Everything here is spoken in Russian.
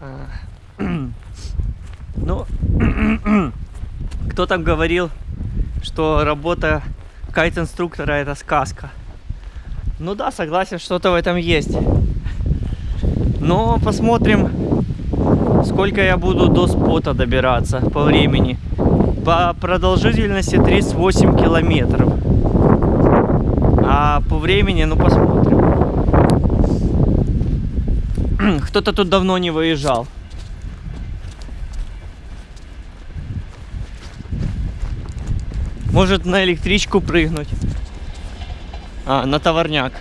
А, Ну, кто там говорил, что работа кайт-инструктора это сказка? Ну да, согласен, что-то в этом есть. Но посмотрим, сколько я буду до спота добираться по времени. По продолжительности 38 километров. А по времени, ну посмотрим. Кто-то тут давно не выезжал. Может на электричку прыгнуть. А, на товарняк.